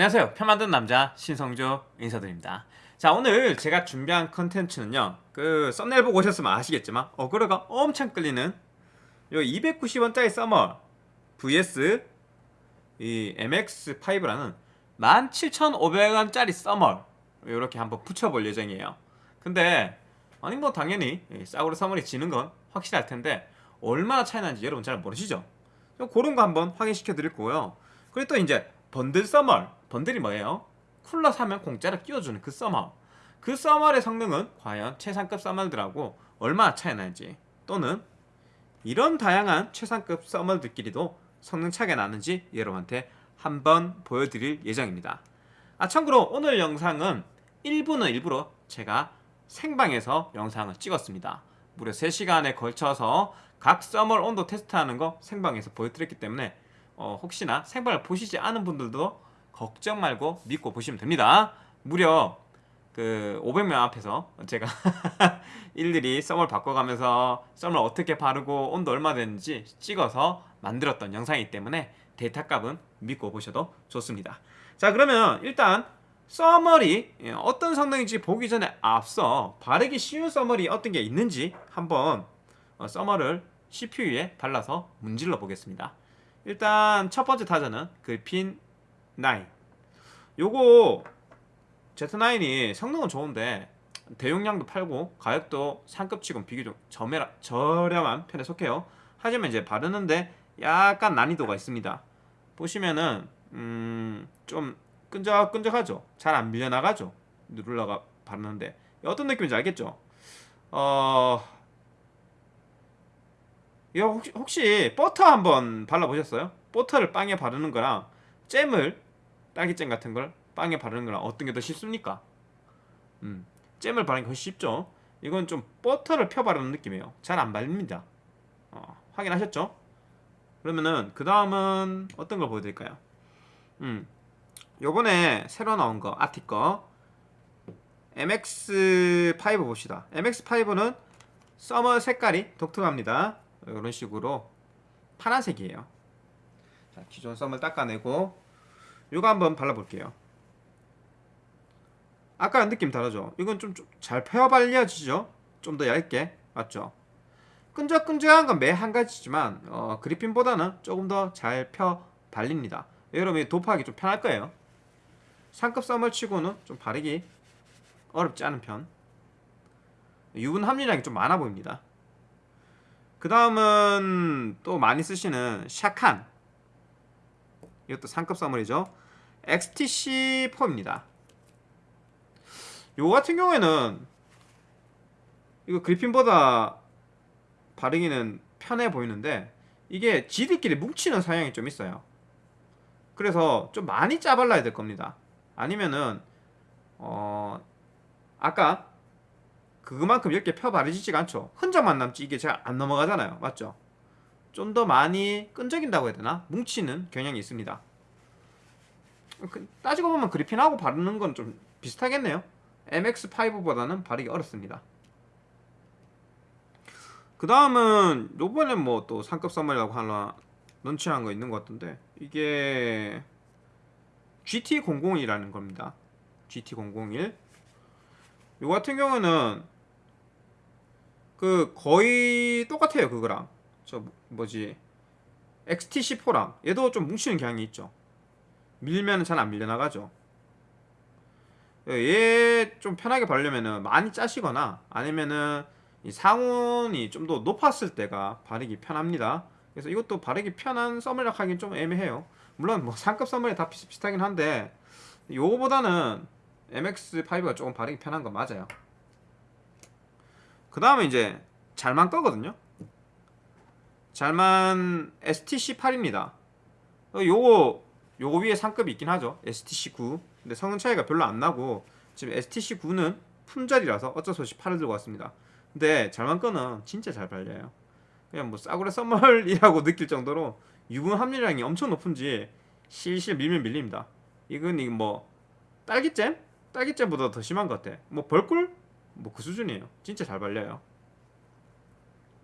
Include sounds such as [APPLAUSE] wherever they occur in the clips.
안녕하세요. 편 만든 남자 신성조 인사드립니다. 자 오늘 제가 준비한 컨텐츠는요. 그 썸네일 보고 오셨으면 아시겠지만 어그로가 엄청 끌리는 요 290원짜리 서머 vs 이 MX5라는 17,500원짜리 서머 이렇게 한번 붙여볼 예정이에요. 근데 아니 뭐 당연히 싸구려 thermal이 지는 건 확실할 텐데 얼마나 차이 나는지 여러분 잘 모르시죠? 그런 거 한번 확인시켜 드릴 거고요. 그리고 또 이제 번들 서머 번들이 뭐예요? 쿨러 사면 공짜로 끼워주는 그 써멀 그 써멀의 성능은 과연 최상급 써멀들하고 얼마나 차이 나는지 또는 이런 다양한 최상급 써멀들끼리도 성능 차이가 나는지 여러분한테 한번 보여드릴 예정입니다. 아 참고로 오늘 영상은 일부는 일부러 제가 생방에서 영상을 찍었습니다. 무려 3시간에 걸쳐서 각 써멀 온도 테스트하는 거 생방에서 보여드렸기 때문에 어, 혹시나 생방을 보시지 않은 분들도 걱정 말고 믿고 보시면 됩니다. 무려 그 500명 앞에서 제가 [LAUGHS] 일일이 썸을 바꿔가면서 썸을 어떻게 바르고 온도 얼마 되는지 찍어서 만들었던 영상이기 때문에 데이터 값은 믿고 보셔도 좋습니다. 자 그러면 일단 써머리 어떤 성능인지 보기 전에 앞서 바르기 쉬운 써머리 어떤 게 있는지 한번 어, 써머를 CPU에 발라서 문질러 보겠습니다. 일단 첫 번째 타자는 그 핀 9 요거 Z9이 성능은 좋은데 대용량도 팔고 가격도 상급치곤 비교적 저매라, 저렴한 편에 속해요 하지만 이제 바르는데 약간 난이도가 있습니다 보시면은 음 좀 끈적끈적하죠 잘 안 밀려나가죠 누를라가 바르는데 어떤 느낌인지 알겠죠 어... 이거 혹시, 혹시 버터 한번 발라보셨어요? 버터를 빵에 바르는 거랑 잼을 딸기잼 같은 걸 빵에 바르는 거랑 어떤 게 더 쉽습니까? 음, 잼을 바르는 게 훨씬 쉽죠? 이건 좀 버터를 펴 바르는 느낌이에요 잘 안 발립니다 어, 확인하셨죠? 그러면은 그 다음은 어떤 걸 보여드릴까요? 음, 요번에 새로 나온 거 아티 거 MX5 봅시다 MX5는 서머 색깔이 독특합니다 이런 식으로 파란색이에요 자, 기존 썸을 닦아내고 이거 한번 발라볼게요. 아까랑 느낌 다르죠? 이건 좀 잘 펴 발려지죠? 좀 더 얇게. 맞죠? 끈적끈적한 건 매 한 가지지만 어, 그리핀보다는 조금 더 잘 펴 발립니다. 여러분이 도포하기 좀 편할 거예요. 상급 썸을 치고는 좀 바르기 어렵지 않은 편. 유분 함유량이 좀 많아 보입니다. 그 다음은 또 많이 쓰시는 샤칸 이것도 상급 썸물이죠. XTC4입니다. 요거 같은 경우에는 이거 그리핀보다 바르기는 편해 보이는데 이게 지들끼리 뭉치는 사양이 좀 있어요. 그래서 좀 많이 짜발라야 될 겁니다. 아니면은 어 아까 그만큼 이렇게 펴 바르지지가 않죠. 흔적만 남지 이게 잘 안 넘어가잖아요. 맞죠 좀 더 많이 끈적인다고 해야 되나? 뭉치는 경향이 있습니다. 그, 따지고 보면 그리핀하고 바르는 건 좀 비슷하겠네요. MX5보다는 바르기 어렵습니다. 그 다음은 요번에 뭐 또 상급 선물이라고 하나 런치한 거 있는 것 같은데 이게 GT001이라는 겁니다. GT001 요 같은 경우는 그 거의 똑같아요 그거랑 저 뭐지? XT4랑 얘도 좀 뭉치는 경향이 있죠. 밀면 잘 안 밀려나가죠. 얘 좀 편하게 바르려면은 많이 짜시거나 아니면은 이 상온이 좀 더 높았을 때가 바르기 편합니다. 그래서 이것도 바르기 편한 썸머락 하긴 좀 애매해요. 물론 뭐 상급 썸머리 다 비슷비슷하긴 한데 요거보다는 MX5가 조금 바르기 편한 건 맞아요. 그 다음에 이제 잘만 거거든요 잘만 STC8입니다. 요거 요거 위에 상급이 있긴 하죠. STC9 근데 성능 차이가 별로 안 나고 지금 STC9는 품절이라서 어쩔 수 없이 8을 들고 왔습니다. 근데 잘만 거는 진짜 잘 발려요. 그냥 뭐 싸구려 썸멀이라고 [LAUGHS] 느낄 정도로 유분 함유량이 엄청 높은지 실실 밀면 밀립니다. 이건 뭐 딸기잼? 딸기잼보다 더 심한 것 같아. 뭐 벌꿀? 뭐 그 수준이에요. 진짜 잘 발려요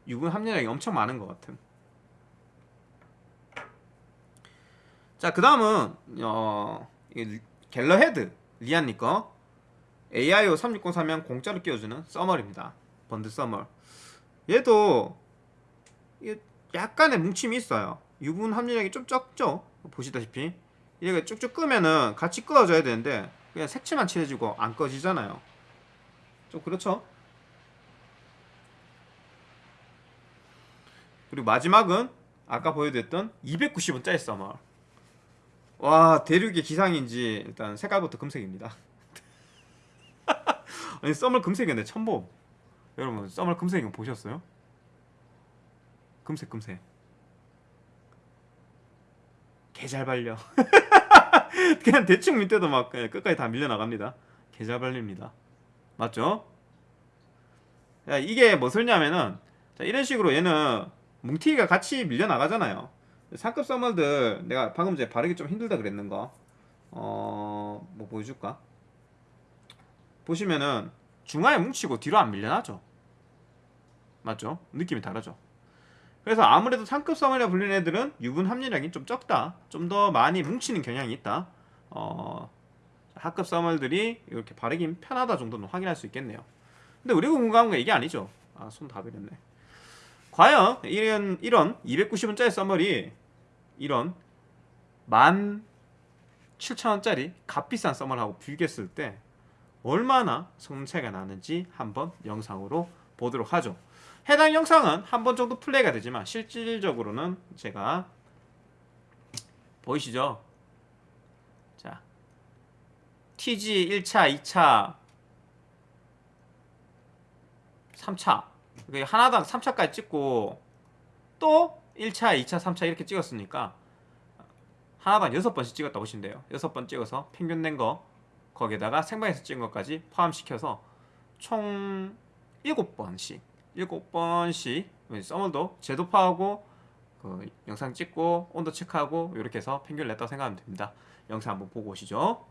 유분 함유량이 엄청 많은 것 같은 자그 다음은 어, 이 갤러헤드 리안니 거 AIO 3603면 공짜로 끼워주는 써멀입니다. 번드 써멀. 얘도 약간의 뭉침이 있어요. 유분 함유량이 좀 적죠. 보시다시피 얘가 쭉쭉 끄면은 같이 끄어져야 되는데 그냥 색칠만 칠해주고 안 꺼지잖아요. 좀 그렇죠. 그리고 마지막은 아까 보여드렸던 290원짜리 써멀. 와 대륙의 기상인지 일단 색깔부터 금색입니다. [LAUGHS] 아니 썸을 금색이었네 첨보 여러분 썸을 금색인 거 보셨어요? 금색 금색 개 잘 발려 그냥 대충 밑에도 막 끝까지 다 밀려 나갑니다 개 잘 발립니다 맞죠? 자, 이게 무엇이냐면은 자, 이런 식으로 얘는 뭉티가 같이 밀려 나가잖아요. 상급 써멀들 내가 방금 전에 바르기 좀 힘들다 그랬는 거 어... 뭐 보여줄까? 보시면은 중앙에 뭉치고 뒤로 안 밀려나죠. 맞죠? 느낌이 다르죠. 그래서 아무래도 상급 써멀이라 불리는 애들은 유분 함유량이 좀 적다. 좀 더 많이 뭉치는 경향이 있다. 어... 하급 써멀들이 이렇게 바르기 편하다 정도는 확인할 수 있겠네요. 근데 우리가 궁금한 건 이게 아니죠. 아손 다 베렸네 과연 이런 이런 290원짜리 써멀이 이런 17,000원짜리 값비싼 써멀하고 비교했을 때 얼마나 성능 차이가 나는지 한번 영상으로 보도록 하죠. 해당 영상은 한 번 정도 플레이가 되지만 실질적으로는 제가 보이시죠? 자, TG 1차, 2차, 3차 하나당 3차까지 찍고 또 1차, 2차, 3차 이렇게 찍었으니까 하나당 6번씩 찍었다 보시면 돼요. 6번 찍어서 평균 낸 거 거기에다가 생방에서 찍은 것까지 포함시켜서 총 7번씩 7번씩 써머도 제도파하고 그 영상 찍고 온도 체크하고 이렇게 해서 평균을 냈다고 생각하면 됩니다. 영상 한번 보고 오시죠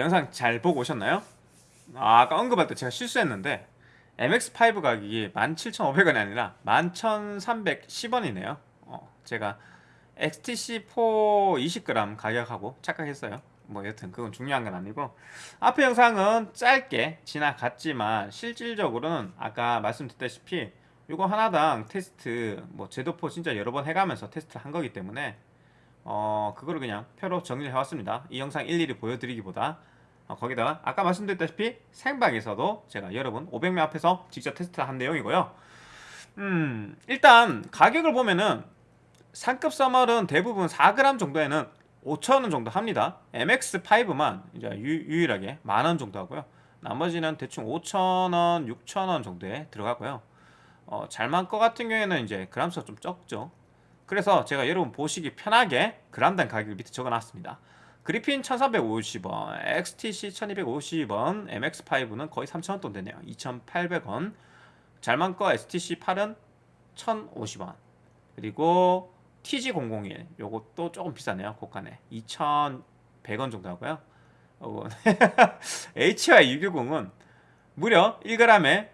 영상 잘 보고 오셨나요? 아, 아까 언급할 때 제가 실수했는데 MX5 가격이 17,500원이 아니라 11,310원이네요. 어, 제가 XTC4 20g 가격하고 착각했어요. 뭐 여튼 그건 중요한 건 아니고 앞에 영상은 짧게 지나갔지만 실질적으로는 아까 말씀드렸다시피 이거 하나당 테스트 뭐 제도포 진짜 여러 번 해가면서 테스트를 한 거기 때문에 어 그거를 그냥 표로 정리를 해왔습니다. 이 영상 일일이 보여드리기보다 어, 거기다가 아까 말씀드렸다시피 생방에서도 제가 여러분 500명 앞에서 직접 테스트를 한 내용이고요. 음 일단 가격을 보면은 상급 써멀은 대부분 4g 정도에는 5천원 정도 합니다. MX5만 이제 유, 일하게 만원 정도 하고요. 나머지는 대충 5천원 6천원 정도에 들어가고요. 어, 잘만 거 같은 경우에는 이제 그람수가 좀 적죠. 그래서 제가 여러분 보시기 편하게 그람당 가격을 밑에 적어놨습니다. 그리핀 1350원, XTC 1250원, MX5는 거의 3000원 돈 되네요. 2800원. 잘만 거 STC8은 1050원. 그리고 TG001 요것도 조금 비싸네요. 고가네. 2100원 정도 하고요. 어, [LAUGHS] HY610은 무려 1g에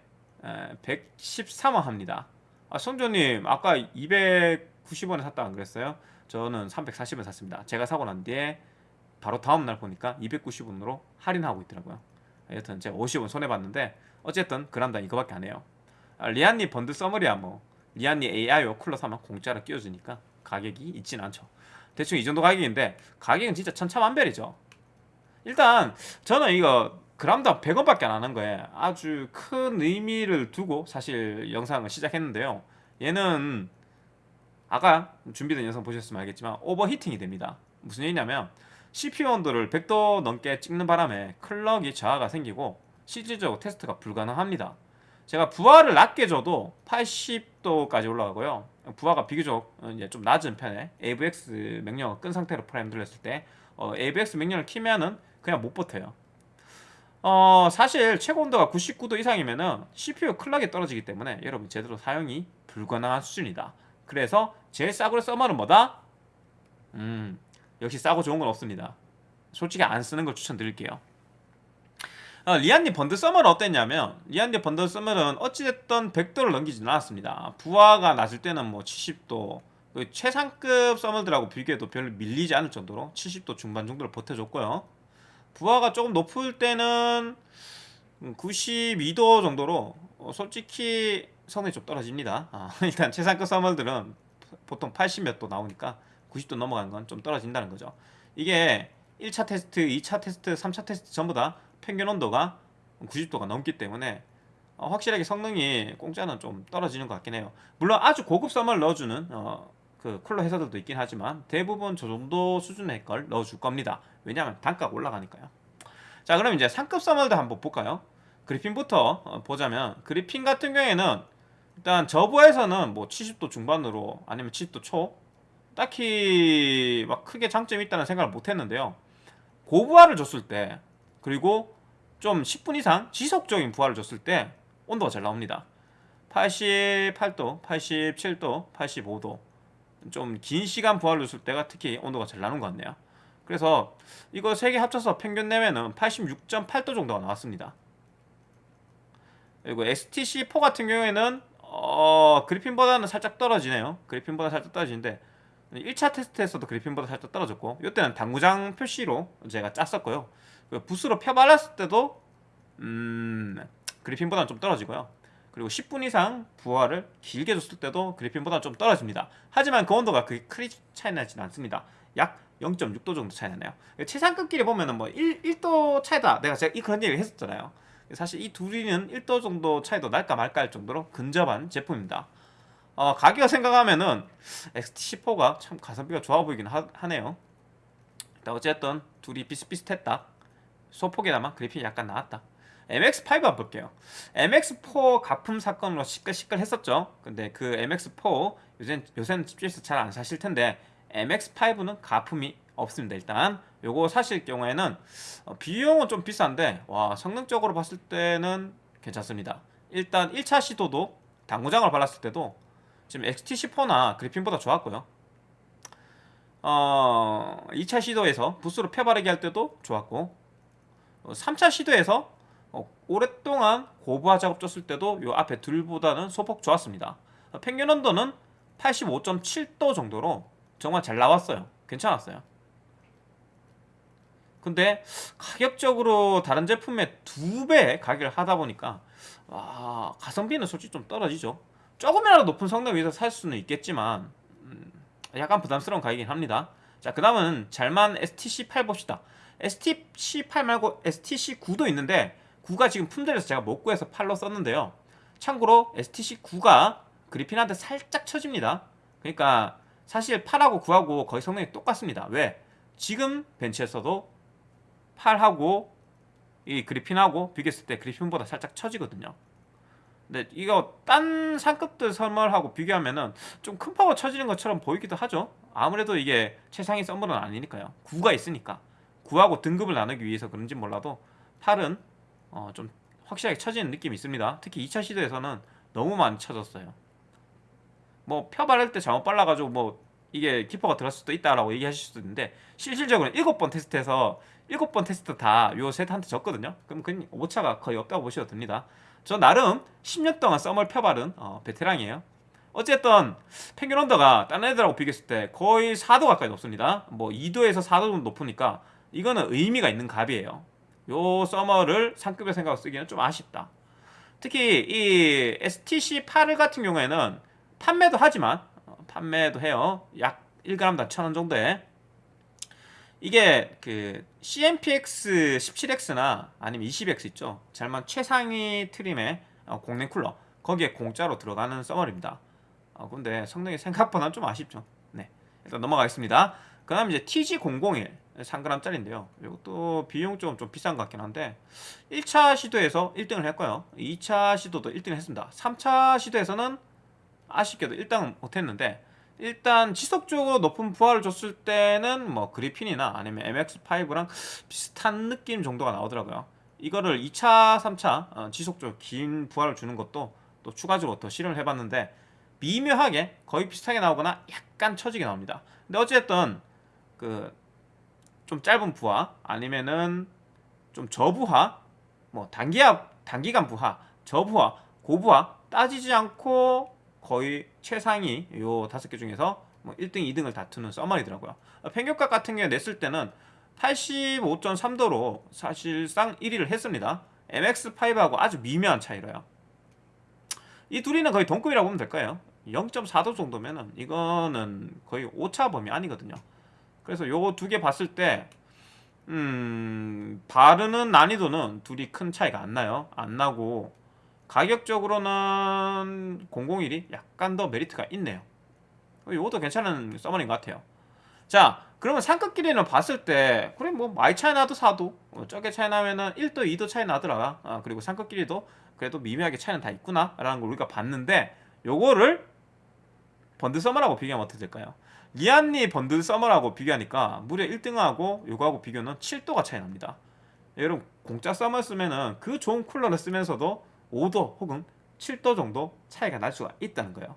113원 합니다. 아 성조님 아까 290원에 샀다 안 그랬어요? 저는 340원 샀습니다. 제가 사고 난 뒤에 바로 다음 날 보니까 290원으로 할인하고 있더라고요. 여튼 제가 50원 손해 봤는데 어쨌든 그람당 이거밖에 안 해요. 아, 리안니 번드 써머리야 뭐 리안니 AIO 쿨러 사면 공짜로 끼워주니까 가격이 있진 않죠. 대충 이 정도 가격인데 가격은 진짜 천차만별이죠. 일단 저는 이거 그람당 100원밖에 안 하는 거에 아주 큰 의미를 두고 사실 영상을 시작했는데요. 얘는 아까 준비된 영상 보셨으면 알겠지만 overheating이 됩니다. 무슨 얘기냐면 CPU 온도를 100도 넘게 찍는 바람에 클럭이 저하가 생기고 실질적으로 테스트가 불가능합니다. 제가 부하를 낮게 줘도 80도까지 올라가고요. 부하가 비교적 이제 좀 낮은 편에 AVX 명령을 끈 상태로 프라임 돌렸을 때 어, AVX 명령을 키면은 그냥 못 버텨요. 어, 사실 최고 온도가 99도 이상이면은 CPU 클럭이 떨어지기 때문에 여러분 제대로 사용이 불가능한 수준이다. 그래서 제일 싸구려 thermal은 뭐다? 음, 역시 싸고 좋은 건 없습니다. 솔직히 안 쓰는 걸 추천드릴게요. 어, 리안니 번드 서머는 어땠냐면 리안니 번드 서머는 어찌됐든 100도를 넘기지는 않았습니다. 부하가 낮을 때는 뭐 70도 그 최상급 thermal들하고 비교해도 별로 밀리지 않을 정도로 70도 중반 정도를 버텨줬고요. 부하가 조금 높을 때는 92도 정도로 어, 솔직히 성능이 좀 떨어집니다. 아, [LAUGHS] 일단 최상급 thermal들은 보통 80 몇 도 나오니까 90도 넘어가는 건좀 떨어진다는 거죠. 이게 1차 테스트, 2차 테스트, 3차 테스트 전부 다 평균 온도가 90도가 넘기 때문에 어, 확실하게 성능이 공짜는 좀 떨어지는 것 같긴 해요. 물론 아주 고급 썸을 넣어주는 어, 그 쿨러 회사들도 있긴 하지만 대부분 저 정도 수준의 걸 넣어줄 겁니다. 왜냐하면 단가가 올라가니까요. 자 그럼 이제 상급 썸을도 한번 볼까요? 그리핀부터 어, 보자면 그리핀 같은 경우에는 일단 저부에서는 뭐 70도 중반으로 아니면 70도 초 딱히 막 크게 장점이 있다는 생각을 못 했는데요. 고부하를 줬을 때 그리고 좀 10분 이상 지속적인 부하를 줬을 때 온도가 잘 나옵니다. 88도, 87도, 85도 좀 긴 시간 부하를 줬을 때가 특히 온도가 잘 나는 것 같네요. 그래서 이거 세 개 합쳐서 평균 내면은 86.8도 정도가 나왔습니다. 그리고 STC4 같은 경우에는 어, 그리핀보다는 살짝 떨어지네요. 그리핀보다 살짝 떨어지는데 1차 테스트에서도 그리핀보다 살짝 떨어졌고 이때는 당구장 표시로 제가 짰었고요. 그 붓으로 펴발랐을 때도 음, 그리핀보다는 좀 떨어지고요. 그리고 10분 이상 부하를 길게 줬을 때도 그리핀보다 좀 떨어집니다. 하지만 그 온도가 그게 크게 차이 나지는 않습니다. 약 0.6도 정도 차이 나네요. 최상급끼리 보면은 뭐 1, 1도 차이다. 내가 제가 이 그런 얘기를 했었잖아요. 사실 이 둘이는 1도 정도 차이도 날까 말까 할 정도로 근접한 제품입니다. 어, 가격을 생각하면은 XT4가 참 가성비가 좋아 보이긴 하, 하네요. 어쨌든 둘이 비슷비슷했다. 소폭에다만 그래픽이 약간 나왔다. MX5 한번 볼게요. MX4 가품 사건으로 시끌시끌 했었죠. 근데 그 MX4 요새, 요새는 집주에서 잘 안 사실 텐데 MX5는 가품이 없습니다. 일단 요거 사실 경우에는 어, 비용은 좀 비싼데 와 성능적으로 봤을 때는 괜찮습니다. 일단 1차 시도도 당구장을 발랐을 때도 지금 XT10나 그래핀보다 좋았고요. 어, 2차 시도에서 부스로 펴바르기 할 때도 좋았고 어, 3차 시도에서 어, 오랫동안 고부하 작업 줬을 때도 요 앞에 둘보다는 소폭 좋았습니다. 어, 평균 온도는 85.7도 정도로 정말 잘 나왔어요. 괜찮았어요. 근데 가격적으로 다른 제품의 두 배 가격을 하다 보니까 와, 가성비는 솔직히 좀 떨어지죠. 조금이라도 높은 성능 위해서 살 수는 있겠지만 음, 약간 부담스러운 가격이긴 합니다. 자, 그 다음은 잘만 STC8 봅시다. STC8 말고 STC9도 있는데 9가 지금 품절해서 제가 못 구해서 8로 썼는데요. 참고로 STC9가 그리핀한테 살짝 쳐집니다. 그러니까 사실 8하고 9하고 거의 성능이 똑같습니다. 왜? 지금 벤치에서도 8하고 이 그리핀하고 비교했을 때 그리핀보다 살짝 처지거든요. 근데 이거 딴 상급들 thermal하고 비교하면은 좀 큰 파워 쳐지는 것처럼 보이기도 하죠. 아무래도 이게 최상위 썸머는 아니니까요. 9가 있으니까 9하고 등급을 나누기 위해서 그런지 몰라도 8은 어, 좀 확실하게 쳐지는 느낌이 있습니다. 특히 2차 시도에서는 너무 많이 쳐졌어요. 뭐 펴바를 때 잘못 발라가지고 뭐 이게 기포가 들었을 수도 있다라고 얘기하실 수도 있는데 실질적으로 7번 테스트해서 7번 테스트 다요 셋한테 졌거든요. 그럼 그 오차가 거의 없다고 보셔도 됩니다. 저 나름 10년 동안 썸을 펴바른 어, 베테랑이에요. 어쨌든 평균 온도가 다른 애들하고 비교했을 때 거의 4도 가까이 높습니다. 뭐 2도에서 4도 정도 높으니까 이거는 의미가 있는 값이에요. 요 서머를 상급의 생각으로 쓰기는 좀 아쉽다. 특히 이 STC8 같은 경우에는 판매도 하지만 어, 판매도 해요. 약 1g당 1,000원 정도에 이게 그 CMPX 17X나 아니면 20X 있죠. 잘만 최상위 트림의 어, 공랭 쿨러 거기에 공짜로 들어가는 서머입니다. 어, 근데 성능이 생각보다 좀 아쉽죠. 네, 일단 넘어가겠습니다. 그 다음 이제 TG001 3g짜리인데요. 이것도 비용적으로 좀 비싼 것 같긴 한데 1차 시도에서 1등을 했고요. 2차 시도도 1등을 했습니다. 3차 시도에서는 아쉽게도 1등 못했는데 일단 지속적으로 높은 부하를 줬을 때는 뭐 그리핀이나 아니면 MX5랑 비슷한 느낌 정도가 나오더라고요. 이거를 2차, 3차 어, 지속적으로 긴 부하를 주는 것도 또 추가적으로 더 실험을 해봤는데 미묘하게 거의 비슷하게 나오거나 약간 처지게 나옵니다. 근데 어쨌든 그 좀 짧은 부하 아니면은 좀 저부하 뭐 단기야 단기간 부하 저부하 고부하 따지지 않고 거의 최상위 요 다섯 개 중에서 뭐 1등, 2등을 다투는 써머리더라고요. 평균값 같은 경우에 냈을 때는 85.3도로 사실상 1위를 했습니다. MX5하고 아주 미묘한 차이로요. 이 둘이는 거의 동급이라고 보면 될까요? 0.4도 정도면은 이거는 거의 오차 범위 아니거든요. 그래서 요거 두 개 봤을 때 음, 바르는 난이도는 둘이 큰 차이가 안 나요. 안 나고 가격적으로는 001이 약간 더 메리트가 있네요. 이것도 괜찮은 thermal인 것 같아요. 자, 그러면 상급끼리는 봤을 때 그래 뭐 많이 차이 나도 사도 어, 적게 차이 나면은 1도 2도 차이 나더라. 아, 그리고 상급끼리도 그래도 미묘하게 차이는 다 있구나 라는 걸 우리가 봤는데 요거를 번들 thermal하고 비교하면 어떻게 될까요? 리안리 번들 thermal하고 비교하니까 무려 1등하고 요거하고 비교는 7도가 차이 납니다. 여러분 공짜 서머 쓰면은 그 좋은 쿨러를 쓰면서도 5도 혹은 7도 정도 차이가 날 수가 있다는 거예요.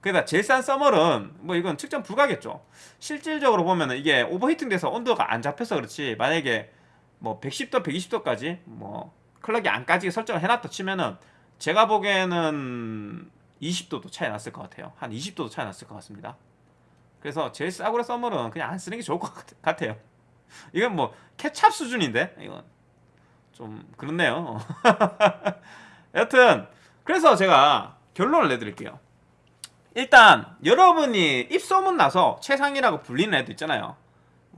그러다 제일 싼 서멀은 뭐 이건 측정 불가겠죠. 실질적으로 보면은 이게 오버히팅 돼서 온도가 안 잡혀서 그렇지 만약에 뭐 110도, 120도까지 뭐 클럭이 안 까지게 설정을 해놨다 치면은 제가 보기에는 20도도 차이 났을 것 같아요. 한 20도도 차이 났을 것 같습니다. 그래서 제일 싸구려 서멀은 그냥 안 쓰는 게 좋을 것 같아요. 이건 뭐 케찹 수준인데 이건 좀 그렇네요. [LAUGHS] 여튼 그래서 제가 결론을 내드릴게요. 일단 여러분이 입소문 나서 최상이라고 불리는 애도 있잖아요.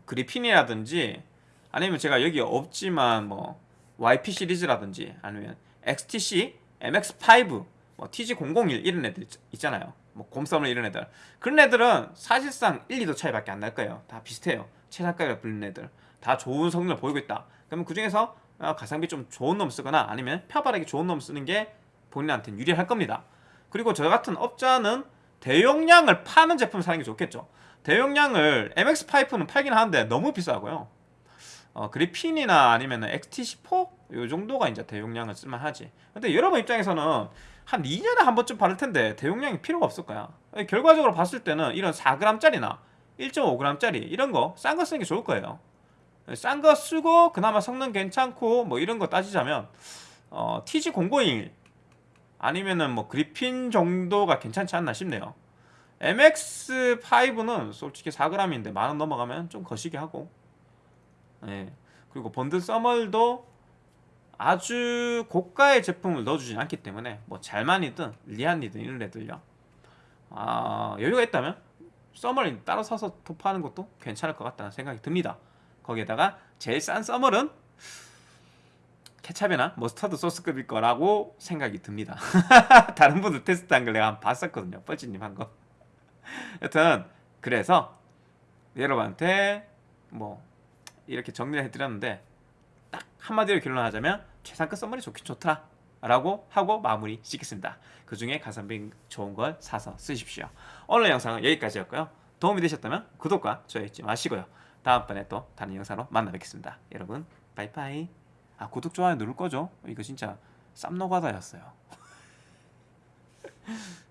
그리핀이라든지 아니면 제가 여기 없지만 뭐 YP 시리즈라든지 아니면 XTC, MX5, 뭐 TG001 이런 애들 있잖아요. 뭐 곰썸을 이런 애들 그런 애들은 사실상 1, 2도 차이밖에 안 날 거예요. 다 비슷해요. 최상가가 불리는 애들 다 좋은 성능을 보이고 있다. 그러면 그 중에서 어, 가성비 좀 좋은 놈 쓰거나 아니면 펴바르기 좋은 놈 쓰는 게 본인한테는 유리할 겁니다. 그리고 저 같은 업자는 대용량을 파는 제품을 사는 게 좋겠죠. 대용량을 MX 파이프는 팔긴 하는데 너무 비싸고요. 어, 그리핀이나 아니면 XT4 요 정도가 이제 대용량을 쓸만하지. 근데 여러분 입장에서는 한 2년에 한 번쯤 바를 텐데 대용량이 필요가 없을 거야. 결과적으로 봤을 때는 이런 4g짜리나 1.5g짜리 이런 거 싼 거 쓰는 게 좋을 거예요. 싼 거 쓰고 그나마 성능 괜찮고 뭐 이런 거 따지자면 어, TG001 아니면은 뭐 그리핀 정도가 괜찮지 않나 싶네요. MX5는 솔직히 4g인데 만원 넘어가면 좀 거시기 하고 예. 그리고 번들 서멀도 아주 고가의 제품을 넣어주진 않기 때문에 뭐 잘만이든 리안이든 이런 애들요 아, 여유가 있다면 서멀 따로 사서 도파하는 것도 괜찮을 것 같다는 생각이 듭니다 거기에다가 제일 싼 서멀은 케찹이나 머스타드 소스급일 거라고 생각이 듭니다. [LAUGHS] 다른 분들 테스트한 걸 내가 한번 봤었거든요. 뻘찌님 한 거. 여튼 그래서 여러분한테 뭐 이렇게 정리를 해드렸는데 딱 한마디로 결론하자면 최상급 선물이 좋긴 좋더라 라고 하고 마무리 짓겠습니다. 그 중에 가성비 좋은 걸 사서 쓰십시오. 오늘 영상은 여기까지였고요. 도움이 되셨다면 구독과 좋아요 잊지 마시고요. 다음번에 또 다른 영상으로 만나 뵙겠습니다. 여러분 바이바이 아 구독 좋아요 누를 거죠? 이거 진짜 쌈노가다였어요 [LAUGHS]